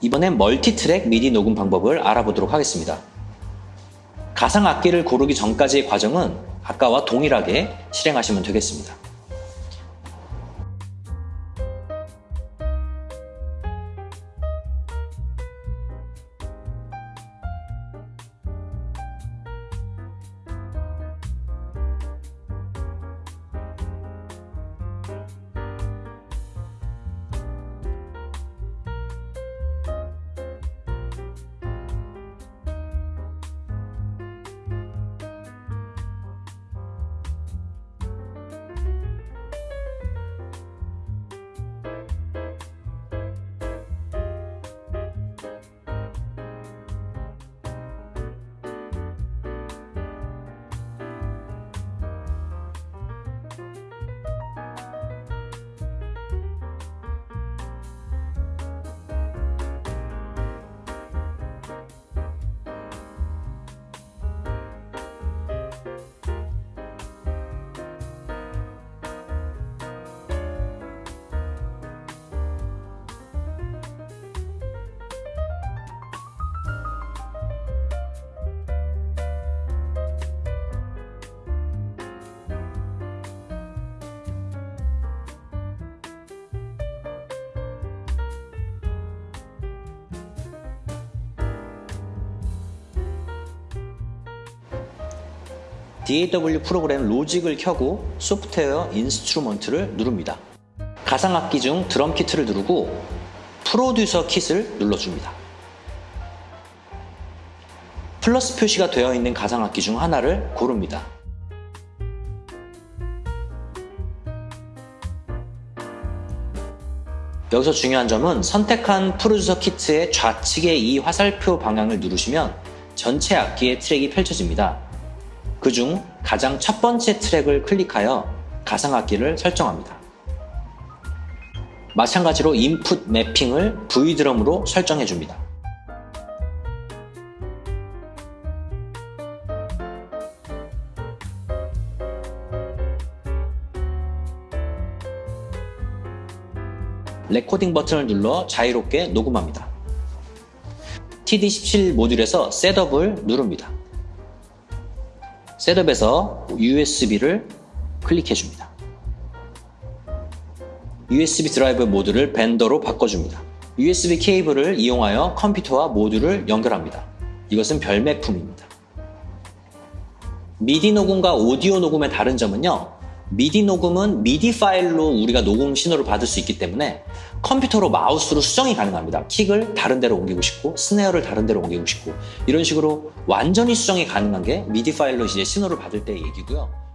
이번엔 멀티트랙 미디 녹음 방법을 알아보도록 하겠습니다. 가상 악기를 고르기 전까지의 과정은 아까와 동일하게 실행하시면 되겠습니다. DAW 프로그램 로직을 켜고 software instrument를 누릅니다. 가상악기 중 드럼 키트를 누르고 producer kit을 눌러줍니다. 플러스 표시가 되어 있는 가상악기 중 하나를 고릅니다. 여기서 중요한 점은 선택한 producer kit의 좌측의 이 화살표 방향을 누르시면 전체 악기의 트랙이 펼쳐집니다. 그중 가장 첫 번째 트랙을 클릭하여 가상악기를 설정합니다. 마찬가지로 input mapping을 V드럼으로 설정해줍니다. 레코딩 버튼을 눌러 자유롭게 녹음합니다. TD17 모듈에서 setup을 누릅니다. setup에서 USB를 클릭해 줍니다. USB 드라이브 모듈을 밴더로 바꿔줍니다. USB 케이블을 이용하여 컴퓨터와 모듈을 연결합니다. 이것은 별매품입니다. 미디 녹음과 오디오 녹음의 다른 점은요. 미디 녹음은 미디 파일로 우리가 녹음 신호를 받을 수 있기 때문에 컴퓨터로 마우스로 수정이 가능합니다. 킥을 다른 데로 옮기고 싶고 스네어를 다른 데로 옮기고 싶고 이런 식으로 완전히 수정이 가능한 게 미디 파일로 이제 신호를 받을 때의 얘기고요.